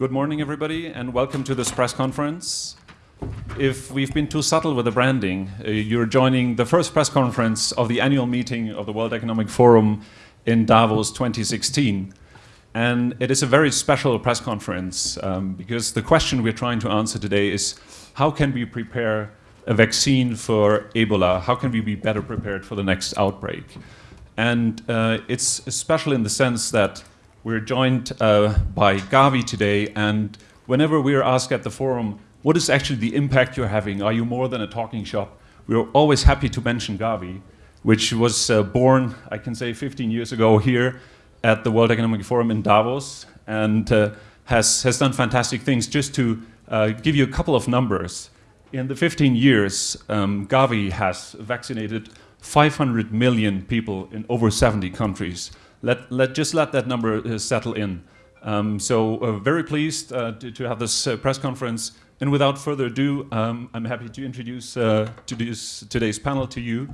Good morning, everybody, and welcome to this press conference. If we've been too subtle with the branding, uh, you're joining the first press conference of the annual meeting of the World Economic Forum in Davos 2016. And it is a very special press conference um, because the question we're trying to answer today is how can we prepare a vaccine for Ebola? How can we be better prepared for the next outbreak? And uh, it's special in the sense that we're joined uh, by Gavi today, and whenever we're asked at the forum, what is actually the impact you're having? Are you more than a talking shop? We're always happy to mention Gavi, which was uh, born, I can say, 15 years ago here at the World Economic Forum in Davos, and uh, has, has done fantastic things. Just to uh, give you a couple of numbers, in the 15 years, um, Gavi has vaccinated 500 million people in over 70 countries. Let, let, just let that number uh, settle in. Um, so uh, very pleased uh, to, to, have this uh, press conference. And without further ado, um, I'm happy to introduce, uh, today's panel to you.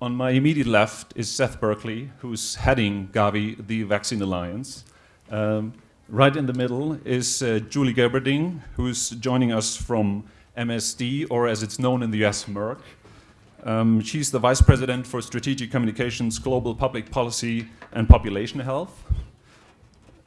On my immediate left is Seth Berkley, who's heading Gavi, the Vaccine Alliance. Um, right in the middle is uh, Julie Gerberding, who's joining us from MSD, or as it's known in the US, Merck. Um, she's the Vice President for Strategic Communications, Global Public Policy, and Population Health.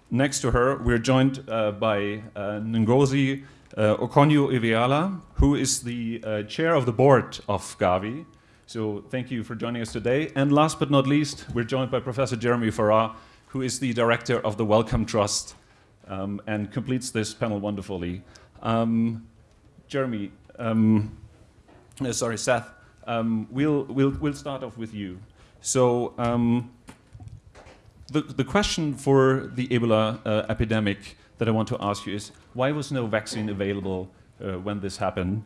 Next to her, we're joined uh, by uh, Ngozi uh, Okonjo-Iweala, who is the uh, chair of the board of Gavi. So thank you for joining us today. And last but not least, we're joined by Professor Jeremy Farrar, who is the director of the Wellcome Trust um, and completes this panel wonderfully. Um, Jeremy, um, uh, sorry, Seth, um, we'll, we'll, we'll start off with you. So um, the, the question for the Ebola uh, epidemic that I want to ask you is, why was no vaccine available uh, when this happened?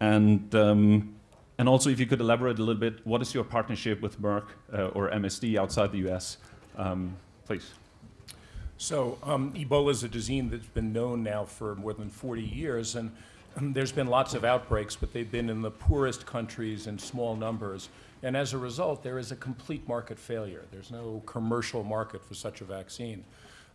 And, um, and also, if you could elaborate a little bit, what is your partnership with Merck uh, or MSD outside the US? Um, please. So um, Ebola is a disease that's been known now for more than 40 years, and there's been lots of outbreaks, but they've been in the poorest countries in small numbers. And as a result, there is a complete market failure. There's no commercial market for such a vaccine.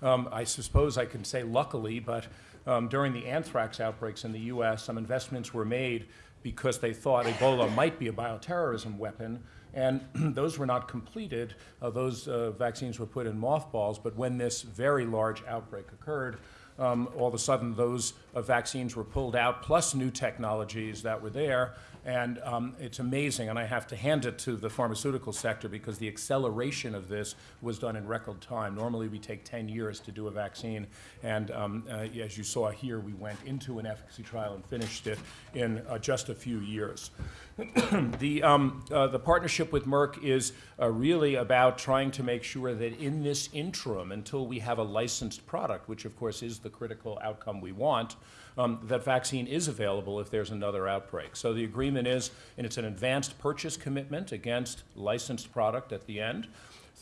Um, I suppose I can say luckily, but um, during the anthrax outbreaks in the U.S., some investments were made because they thought Ebola might be a bioterrorism weapon, and those were not completed. Uh, those uh, vaccines were put in mothballs, but when this very large outbreak occurred, um, all of a sudden those uh, vaccines were pulled out, plus new technologies that were there. And um, it's amazing, and I have to hand it to the pharmaceutical sector because the acceleration of this was done in record time. Normally, we take 10 years to do a vaccine, and um, uh, as you saw here, we went into an efficacy trial and finished it in uh, just a few years. the, um, uh, the partnership with Merck is uh, really about trying to make sure that in this interim, until we have a licensed product, which of course is the critical outcome we want, um, that vaccine is available if there's another outbreak. So the agreement is, and it's an advanced purchase commitment against licensed product at the end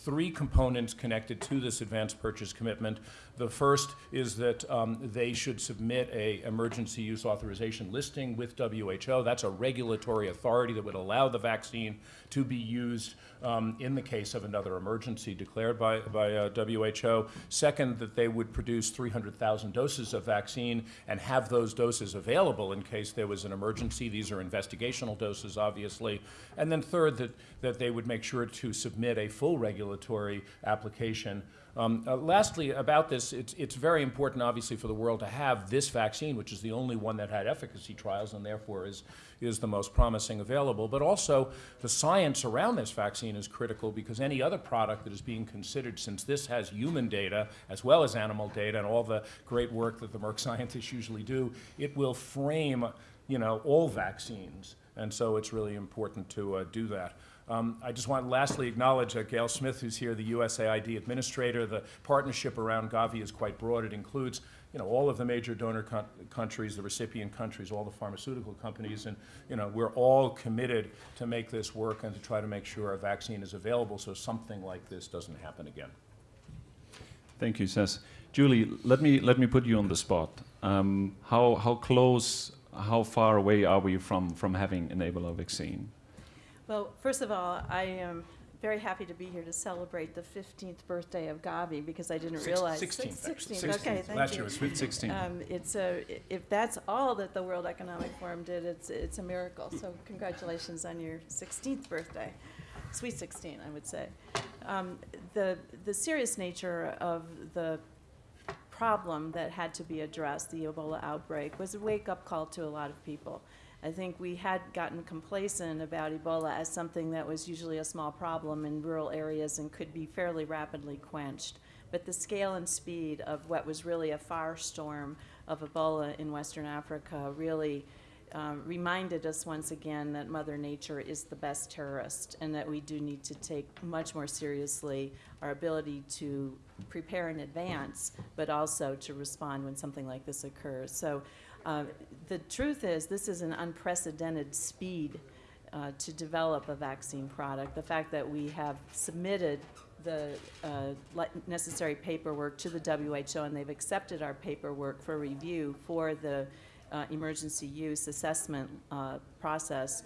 three components connected to this advanced purchase commitment. The first is that um, they should submit a emergency use authorization listing with WHO. That's a regulatory authority that would allow the vaccine to be used um, in the case of another emergency declared by, by uh, WHO. Second, that they would produce 300,000 doses of vaccine and have those doses available in case there was an emergency. These are investigational doses, obviously. And then third, that, that they would make sure to submit a full regulatory application um, uh, lastly, about this, it's, it's very important, obviously, for the world to have this vaccine, which is the only one that had efficacy trials and therefore is, is the most promising available. But also, the science around this vaccine is critical because any other product that is being considered, since this has human data as well as animal data and all the great work that the Merck scientists usually do, it will frame you know, all vaccines. And so it's really important to uh, do that. Um, I just want to lastly acknowledge uh, Gayle Smith, who's here, the USAID administrator. The partnership around Gavi is quite broad. It includes you know, all of the major donor countries, the recipient countries, all the pharmaceutical companies, and you know, we're all committed to make this work and to try to make sure a vaccine is available so something like this doesn't happen again. Thank you, Seth. Julie, let me, let me put you on the spot. Um, how, how close, how far away are we from, from having an Ebola vaccine? Well, first of all, I am very happy to be here to celebrate the 15th birthday of Gavi because I didn't Six- realize. 16th, actually. 16th, okay, 16th. thank Last you. year was Sweet 16. Um, It's a, if that's all that the World Economic Forum did, it's, it's a miracle. So congratulations on your 16th birthday. Sweet 16, I would say. Um, The, the serious nature of the problem that had to be addressed, the Ebola outbreak, was a wake-up call to a lot of people. I think we had gotten complacent about Ebola as something that was usually a small problem in rural areas and could be fairly rapidly quenched. But the scale and speed of what was really a firestorm of Ebola in Western Africa really um, reminded us once again that Mother Nature is the best terrorist and that we do need to take much more seriously our ability to prepare in advance, but also to respond when something like this occurs. So uh, the truth is, this is an unprecedented speed uh, to develop a vaccine product. The fact that we have submitted the uh, necessary paperwork to the WHO and they've accepted our paperwork for review for the uh, emergency use assessment uh, process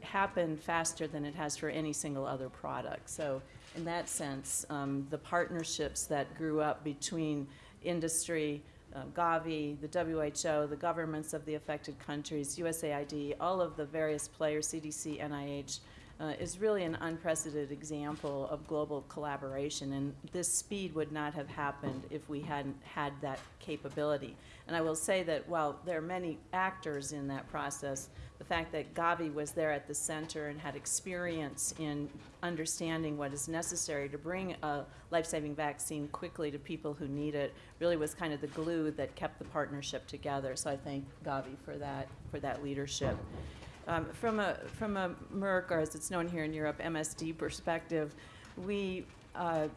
happened faster than it has for any single other product. So in that sense, um, the partnerships that grew up between industry, uh, Gavi, the WHO, the governments of the affected countries, USAID, all of the various players, CDC, NIH, uh, is really an unprecedented example of global collaboration. And this speed would not have happened if we hadn't had that capability. And I will say that while there are many actors in that process, the fact that Gavi was there at the center and had experience in understanding what is necessary to bring a life-saving vaccine quickly to people who need it really was kind of the glue that kept the partnership together. So I thank Gavi for that, for that leadership. Um, From a, from a Merck, or as it's known here in Europe, MSD perspective, we, uh,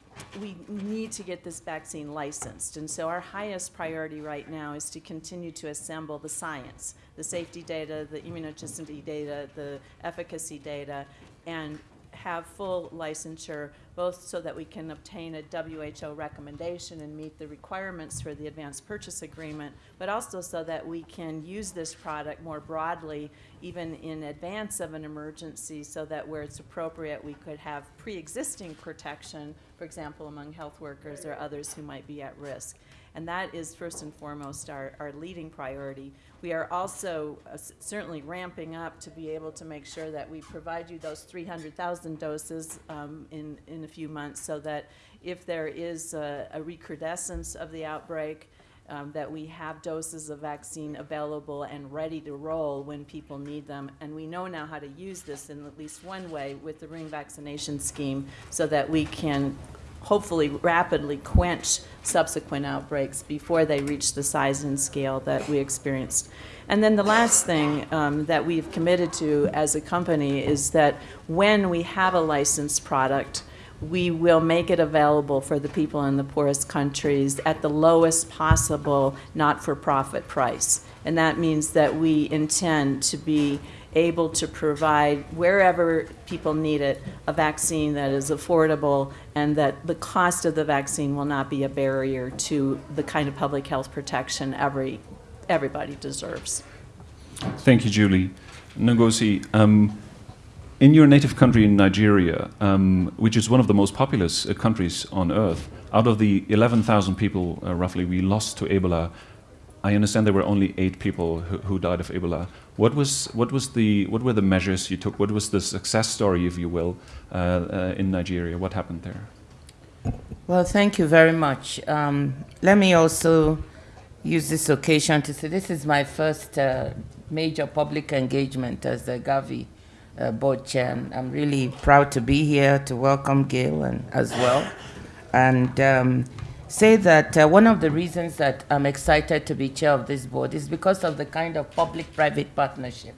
we need to get this vaccine licensed. And so our highest priority right now is to continue to assemble the science, the safety data, the immunogenicity data, the efficacy data, and have full licensure, both so that we can obtain a WHO recommendation and meet the requirements for the advanced purchase agreement, but also so that we can use this product more broadly, even in advance of an emergency, so that where it's appropriate, we could have pre-existing protection, for example, among health workers or others who might be at risk. And that is first and foremost our, our leading priority. We are also uh, certainly ramping up to be able to make sure that we provide you those 300,000 doses um, in, in a few months so that if there is a, a recrudescence of the outbreak, um, that we have doses of vaccine available and ready to roll when people need them. And we know now how to use this in at least one way with the ring vaccination scheme so that we can hopefully rapidly quench subsequent outbreaks before they reach the size and scale that we experienced. And then the last thing um, that we've committed to as a company is that when we have a licensed product, we will make it available for the people in the poorest countries at the lowest possible not-for-profit price. And that means that we intend to be able to provide, wherever people need it, a vaccine that is affordable and that the cost of the vaccine will not be a barrier to the kind of public health protection every, everybody deserves. Thank you, Julie. Ngozi, um, in your native country in Nigeria, um, which is one of the most populous uh, countries on earth, out of the 11,000 people uh, roughly we lost to Ebola, I understand there were only eight people who, who died of Ebola. What was what was the what were the measures you took? What was the success story, if you will, uh, uh, in Nigeria? What happened there? Well, thank you very much. Um, let me also use this occasion to say this is my first uh, major public engagement as the Gavi uh, board chair. And I'm really proud to be here to welcome Gayle and as well, and um, say that uh, one of the reasons that I'm excited to be chair of this board is because of the kind of public-private partnership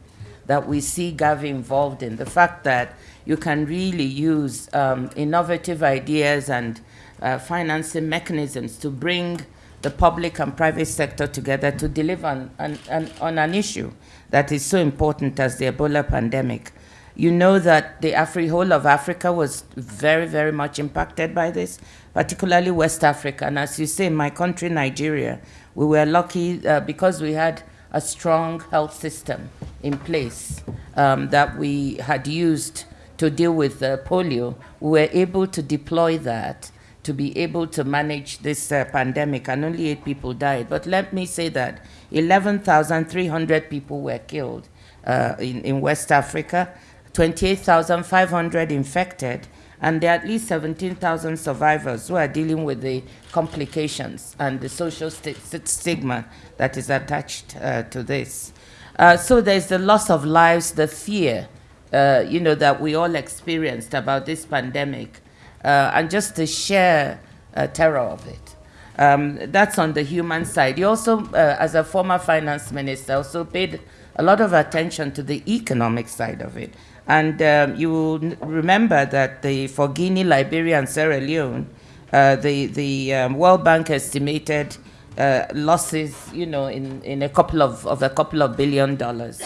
that we see Gavi involved in. The fact that you can really use um, innovative ideas and uh, financing mechanisms to bring the public and private sector together to deliver on, on, on, on an issue that is so important as the Ebola pandemic. You know that the Afri- whole of Africa was very, very much impacted by this, particularly West Africa. And as you say, in my country, Nigeria, we were lucky uh, because we had a strong health system in place um, that we had used to to deal with uh, polio, we were able to deploy that to be able to manage this uh, pandemic, and only eight people died. But let me say that 11,300 people were killed uh, in, in West Africa, 28,500 infected, and there are at least 17,000 survivors who are dealing with the complications and the social st- stigma that is attached uh, to this. Uh, so there's the loss of lives, the fear, uh, you know, that we all experienced about this pandemic, uh, and just the sheer uh, terror of it. Um, that's on the human side. You also, uh, as a former finance minister, also paid a lot of attention to the economic side of it. And um, you will remember that the, for Guinea, Liberia, and Sierra Leone, uh, the, the um, World Bank estimated uh, losses, you know, in, in a couple of, of a couple of billion dollars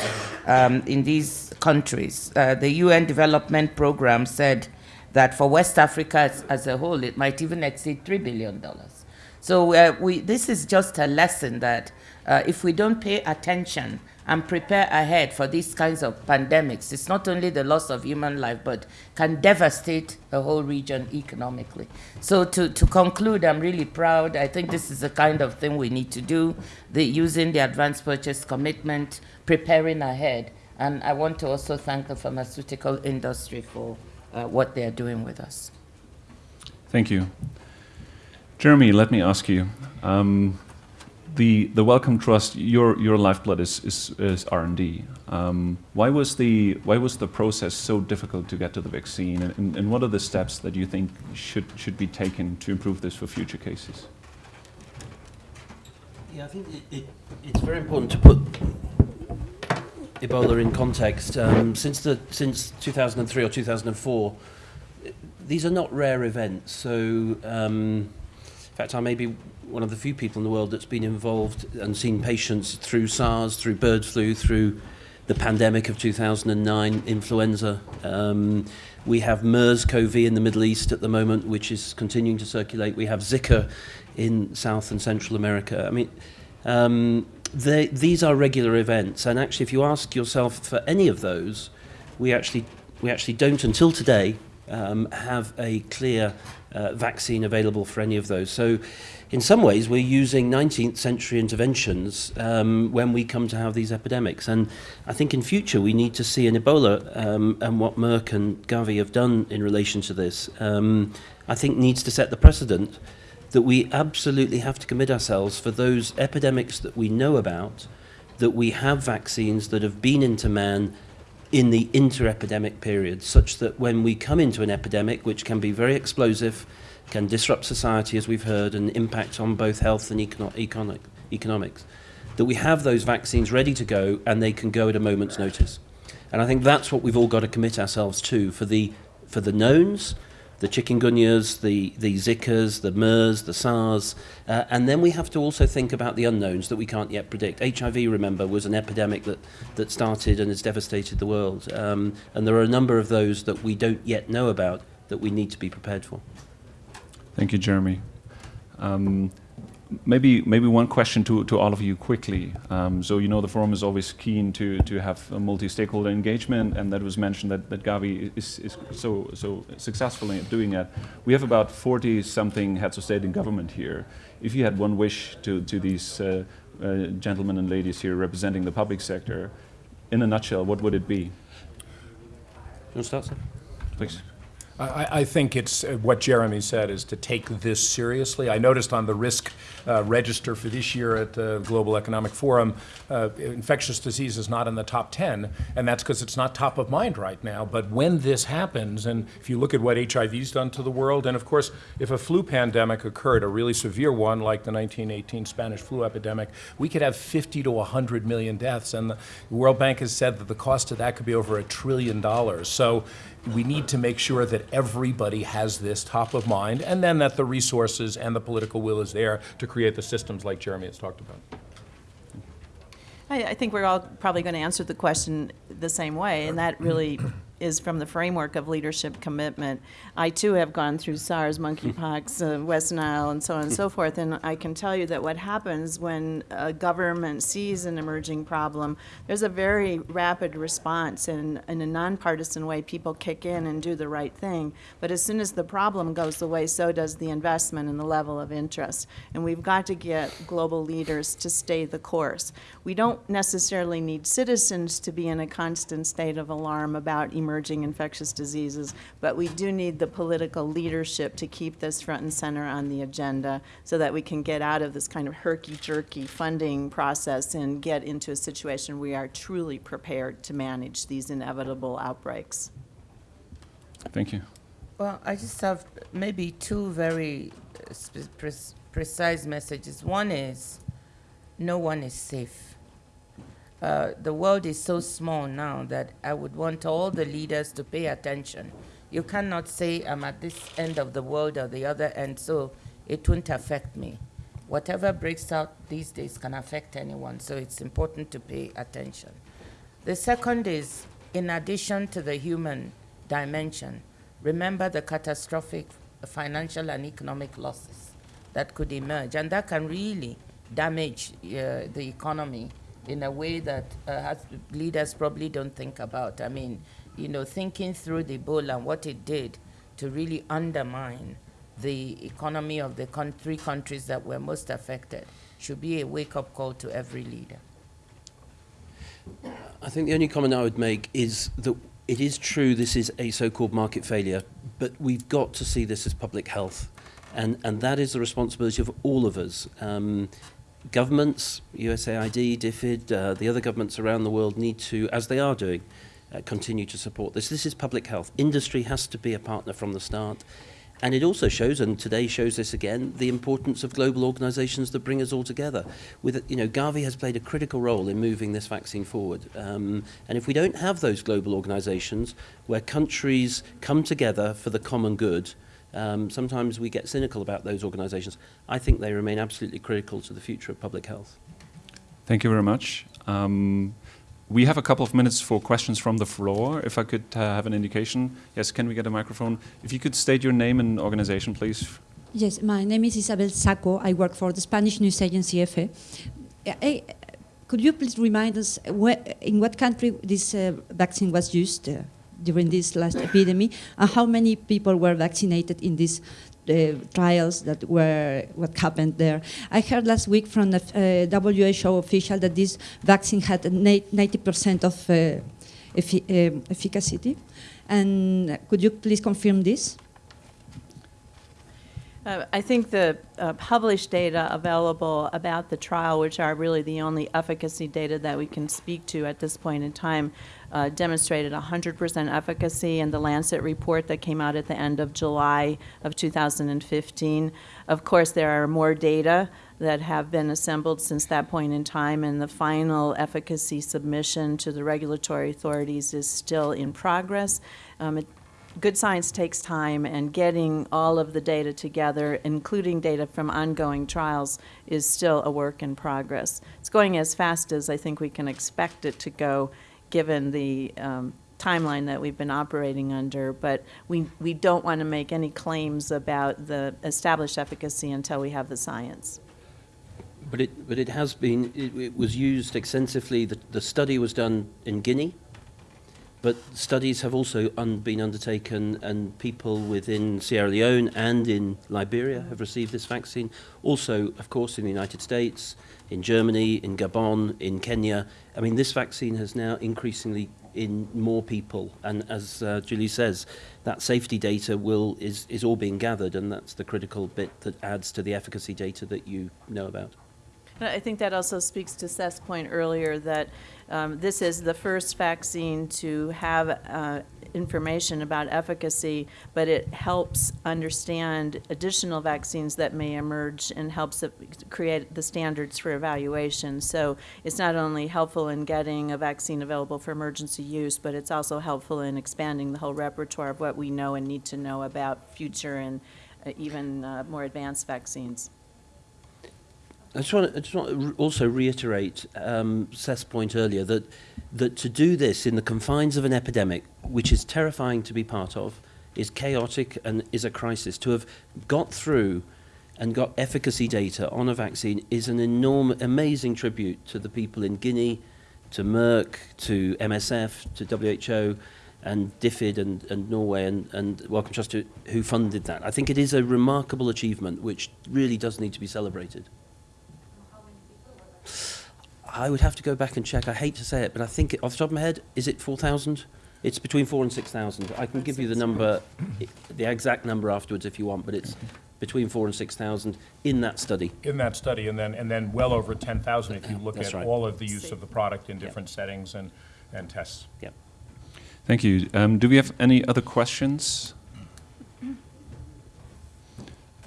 um, in these countries. Uh, the UN Development Program said that for West Africa as, as a whole, it might even exceed $3 billion. So uh, we, this is just a lesson that uh, if we don't pay attention and prepare ahead for these kinds of pandemics, it's not only the loss of human life, but can devastate a whole region economically. So to, to conclude, I'm really proud. I think this is the kind of thing we need to do, the, using the advance purchase commitment, preparing ahead. And I want to also thank the pharmaceutical industry for uh, what they are doing with us. Thank you. Jeremy, let me ask you. Um, the the Wellcome Trust, your your lifeblood is is, is R and D. Um, why was the why was the process so difficult to get to the vaccine, and, and, what are the steps that you think should should be taken to improve this for future cases? Yeah, I think it, it, it's very important to put Ebola in context. Um, since the since 2003 or 2004, these are not rare events. So, um, fact, I may be one of the few people in the world that's been involved and seen patients through SARS, through bird flu, through the pandemic of 2009, influenza. Um, we have MERS-CoV in the Middle East at the moment, which is continuing to circulate. We have Zika in South and Central America. I mean, um, they, these are regular events, and actually, if you ask yourself for any of those, we actually we actually don't until today um, have a clear uh, vaccine available for any of those. So in some ways, we're using 19th century interventions um, when we come to have these epidemics. And I think in future, we need to see in Ebola um, and what Merck and Gavi have done in relation to this, um, I think needs to set the precedent that we absolutely have to commit ourselves for those epidemics that we know about, that we have vaccines that have been into man in the inter-epidemic period, such that when we come into an epidemic, which can be very explosive, can disrupt society, as we've heard, and impact on both health and econo economic, economics, that we have those vaccines ready to go and they can go at a moment's notice. And I think that's what we've all got to commit ourselves to for the, for the knowns, the chikungunyas, the, the Zikas, the MERS, the SARS, uh, and then we have to also think about the unknowns that we can't yet predict. HIV, remember, was an epidemic that, that started and has devastated the world. Um, and there are a number of those that we don't yet know about that we need to be prepared for. Thank you, Jeremy. Um, maybe maybe one question to, to all of you quickly. Um, so you know the forum is always keen to, to have a multi-stakeholder engagement, and that was mentioned that, that Gavi is, is so so successfully doing that. We have about 40 something heads of state and government here. If you had one wish to to these uh, uh, gentlemen and ladies here representing the public sector, in a nutshell, what would it be? You want to start, sir? Please. I, I think it's uh, what Jeremy said is to take this seriously. I noticed on the risk uh, register for this year at the Global Economic Forum, uh, infectious disease is not in the top 10, and that's because it's not top of mind right now. But when this happens, and if you look at what HIV's done to the world, and of course, if a flu pandemic occurred, a really severe one like the 1918 Spanish flu epidemic, we could have 50 to 100 million deaths, and the World Bank has said that the cost of that could be over a trillion dollars. So we need to make sure that everybody has this top of mind, and then that the resources and the political will is there to create the systems like Jeremy has talked about. I, I think we're all probably going to answer the question the same way, and that really is from the framework of leadership commitment. I too have gone through SARS, monkeypox, uh, West Nile, and so on and so forth, and I can tell you that what happens when a government sees an emerging problem, there's a very rapid response, and in a nonpartisan way, people kick in and do the right thing. But as soon as the problem goes away, so does the investment and the level of interest. And we've got to get global leaders to stay the course. We don't necessarily need citizens to be in a constant state of alarm about emerging infectious diseases, but we do need the political leadership to keep this front and center on the agenda so that we can get out of this kind of herky-jerky funding process and get into a situation where we are truly prepared to manage these inevitable outbreaks. Thank you. Well, I just have maybe two very uh, pre- precise messages. One is no one is safe. Uh, the world is so small now that I would want all the leaders to pay attention. You cannot say, I'm at this end of the world or the other end, so it won't affect me. Whatever breaks out these days can affect anyone, so it's important to pay attention. The second is, in addition to the human dimension, remember the catastrophic financial and economic losses that could emerge, and that can really damage uh, the economy in a way that uh, leaders probably don't think about. I mean, you know, thinking through the Ebola and what it did to really undermine the economy of the con- three countries that were most affected should be a wake-up call to every leader. I think the only comment I would make is that it is true this is a so-called market failure, but we've got to see this as public health. And, and that is the responsibility of all of us. Um, governments, USAID, DFID, uh, the other governments around the world need to, as they are doing, uh, continue to support this. This is public health. Industry has to be a partner from the start. And it also shows, and today shows this again, the importance of global organisations that bring us all together. With, you know, Gavi has played a critical role in moving this vaccine forward. Um, and if we don't have those global organisations where countries come together for the common good, um, sometimes we get cynical about those organisations. I think they remain absolutely critical to the future of public health. Thank you very much. Um, we have a couple of minutes for questions from the floor. If I could uh, have an indication. Yes, can we get a microphone? If you could state your name and organization, please. Yes, my name is Isabel Saco. I work for the Spanish news agency EFE. Eh, could you please remind us where, in what country this uh, vaccine was used uh, during this last epidemic, and how many people were vaccinated in these uh, trials that were what happened there? I heard last week from the uh, WHO official that this vaccine had 90% of uh, um, efficacy. And could you please confirm this? Uh, I think the uh, published data available about the trial, which are really the only efficacy data that we can speak to at this point in time, uh, demonstrated 100% efficacy in the Lancet report that came out at the end of July of 2015. Of course, there are more data that have been assembled since that point in time, and the final efficacy submission to the regulatory authorities is still in progress. Um, it, good science takes time, and getting all of the data together, including data from ongoing trials, is still a work in progress. It's going as fast as I think we can expect it to go, given the um, timeline that we've been operating under, but we, we don't want to make any claims about the established efficacy until we have the science. But it, but it has been, it, it was used extensively. The, the study was done in Guinea, But studies have also un been undertaken, and people within Sierra Leone and in Liberia have received this vaccine. Also, of course, in the United States, in Germany, in Gabon, in Kenya. I mean, this vaccine has now increasingly in more people. And as uh, Julie says, that safety data will is, is all being gathered, and that's the critical bit that adds to the efficacy data that you know about. I think that also speaks to Seth's point earlier that um, this is the first vaccine to have uh, information about efficacy, but it helps understand additional vaccines that may emerge and helps create the standards for evaluation. So it's not only helpful in getting a vaccine available for emergency use, but it's also helpful in expanding the whole repertoire of what we know and need to know about future and uh, even uh, more advanced vaccines. I just want to, just want to also reiterate um, Seth's point earlier that that to do this in the confines of an epidemic, which is terrifying to be part of, is chaotic and is a crisis. To have got through and got efficacy data on a vaccine is an enormous, amazing tribute to the people in Guinea, to Merck, to MSF, to WHO, and DFID and, and Norway and, and Wellcome Trust who funded that. I think it is a remarkable achievement which really does need to be celebrated. I would have to go back and check. I hate to say it, but I think it, off the top of my head, is it 4,000? It's between 4 and 6,000. I can give you the number, the exact number afterwards if you want, but it's between 4 and 6,000 in that study. In that study, and then, and then well over 10,000 if you look That's at right. all of the use of the product in different settings and, and tests. Yep. Thank you. Um, do we have any other questions?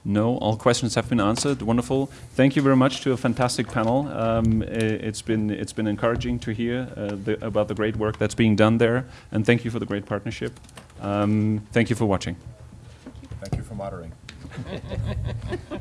No, all questions have been answered. Wonderful. Thank you very much to a fantastic panel. Um, i- it's been it's been encouraging to hear uh, the, about the great work that's being done there, and thank you for the great partnership. Um, thank you for watching. Thank you for moderating.